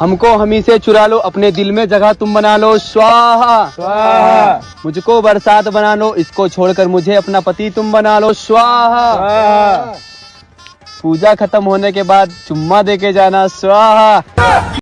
हमको हमी से चुरा लो अपने दिल में जगह तुम बना लो। स्वाहा। स्वाहा। मुझको बरसात बना लो इसको छोड़कर मुझे अपना पति तुम बना लो। स्वाहा। पूजा खत्म होने के बाद चुम्मा दे के जाना। स्वाहा।